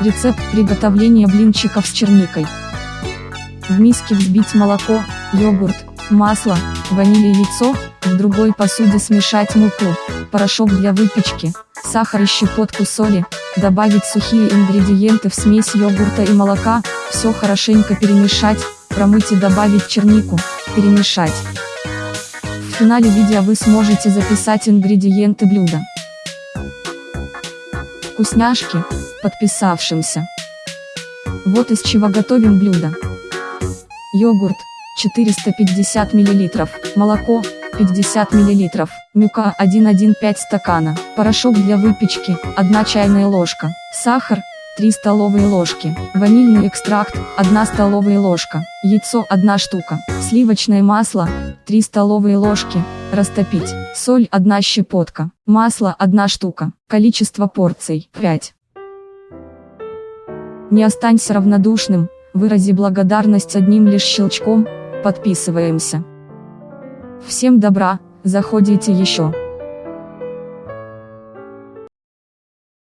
Рецепт приготовления блинчиков с черникой. В миске взбить молоко, йогурт, масло, ваниль и яйцо, в другой посуде смешать муку, порошок для выпечки, сахар и щепотку соли, добавить сухие ингредиенты в смесь йогурта и молока, все хорошенько перемешать, промыть и добавить чернику, перемешать. В финале видео вы сможете записать ингредиенты блюда. Вкусняшки, подписавшимся. Вот из чего готовим блюдо. Йогурт 450 мл, молоко 50 мл, мука 1,15 стакана, порошок для выпечки 1 чайная ложка, сахар 3 столовые ложки, ванильный экстракт 1 столовая ложка, яйцо 1 штука, сливочное масло 3 столовые ложки, растопить, соль 1 щепотка, масло 1 штука, количество порций 5. Не останься равнодушным, вырази благодарность одним лишь щелчком, подписываемся. Всем добра, заходите еще.